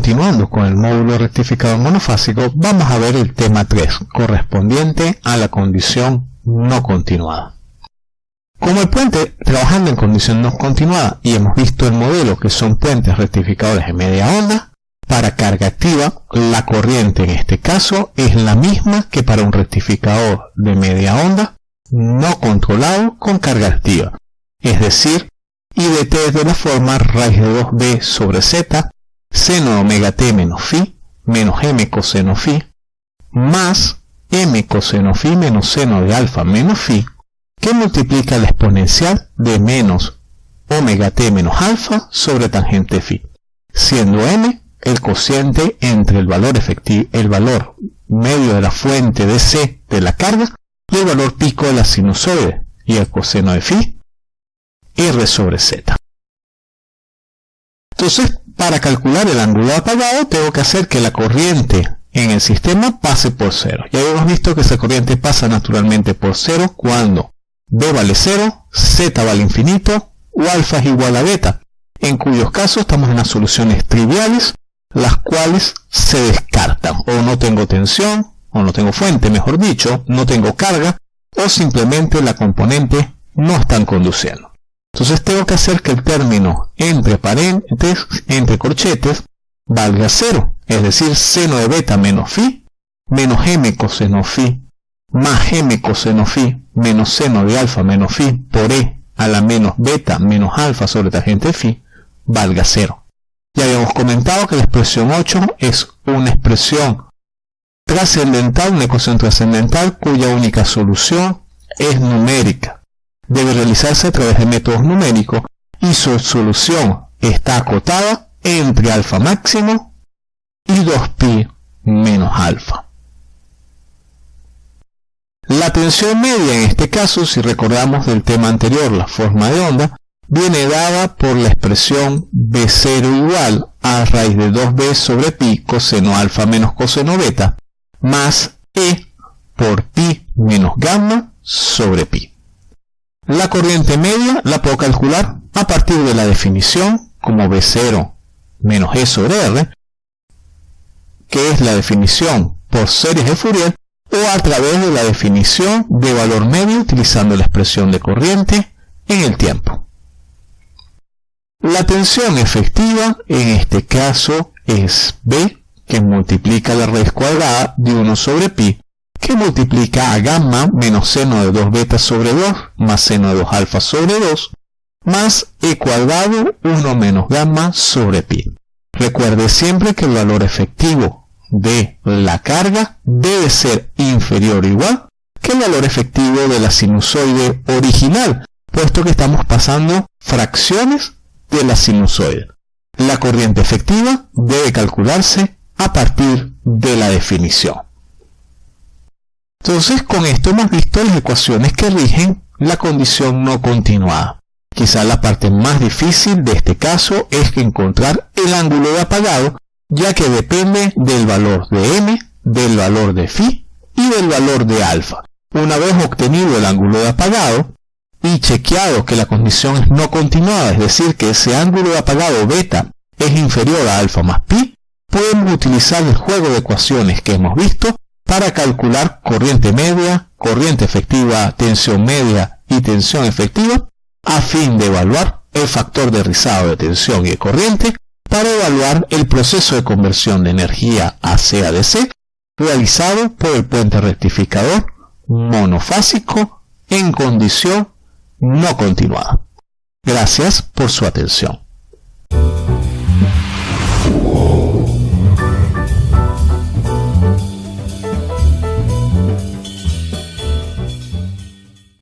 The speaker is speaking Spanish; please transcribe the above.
continuando con el módulo rectificador monofásico, vamos a ver el tema 3, correspondiente a la condición no continuada. Como el puente trabajando en condición no continuada y hemos visto el modelo que son puentes rectificadores de media onda, para carga activa la corriente en este caso es la misma que para un rectificador de media onda no controlado con carga activa, es decir, IDT es de la forma raíz de 2b sobre z, seno omega t menos phi, menos m coseno phi, más m coseno phi menos seno de alfa menos phi, que multiplica la exponencial de menos omega t menos alfa sobre tangente phi, siendo m el cociente entre el valor efectivo, el valor medio de la fuente de C de la carga y el valor pico de la sinusoide y el coseno de phi R sobre Z. Entonces, para calcular el ángulo apagado, tengo que hacer que la corriente en el sistema pase por cero. Ya hemos visto que esa corriente pasa naturalmente por cero cuando B vale cero, Z vale infinito o alfa es igual a beta, en cuyos casos estamos en las soluciones triviales, las cuales se descartan. O no tengo tensión, o no tengo fuente, mejor dicho, no tengo carga, o simplemente la componente no están conduciendo. Entonces tengo que hacer que el término entre paréntesis, entre corchetes, valga cero, es decir, seno de beta menos phi, menos m coseno phi, más m coseno phi, menos seno de alfa menos phi, por e a la menos beta menos alfa sobre tangente phi, valga cero. Ya habíamos comentado que la expresión 8 es una expresión trascendental, una ecuación trascendental cuya única solución es numérica debe realizarse a través de métodos numéricos y su solución está acotada entre alfa máximo y 2pi menos alfa. La tensión media en este caso, si recordamos del tema anterior, la forma de onda, viene dada por la expresión B0 igual a raíz de 2b sobre pi coseno alfa menos coseno beta más E por pi menos gamma sobre pi. La corriente media la puedo calcular a partir de la definición como B0 menos E sobre R, que es la definición por series de Fourier, o a través de la definición de valor medio utilizando la expresión de corriente en el tiempo. La tensión efectiva en este caso es B, que multiplica la raíz cuadrada de 1 sobre pi, que multiplica a gamma menos seno de 2 beta sobre 2 más seno de 2 alfa sobre 2 más e cuadrado 1 menos gamma sobre pi. Recuerde siempre que el valor efectivo de la carga debe ser inferior o igual que el valor efectivo de la sinusoide original, puesto que estamos pasando fracciones de la sinusoide. La corriente efectiva debe calcularse a partir de la definición. Entonces con esto hemos visto las ecuaciones que rigen la condición no continuada. Quizá la parte más difícil de este caso es encontrar el ángulo de apagado, ya que depende del valor de m, del valor de phi y del valor de alfa. Una vez obtenido el ángulo de apagado y chequeado que la condición es no continuada, es decir, que ese ángulo de apagado beta es inferior a alfa más pi, podemos utilizar el juego de ecuaciones que hemos visto para calcular corriente media, corriente efectiva, tensión media y tensión efectiva, a fin de evaluar el factor de rizado de tensión y de corriente para evaluar el proceso de conversión de energía a DC realizado por el puente rectificador monofásico en condición no continuada. Gracias por su atención.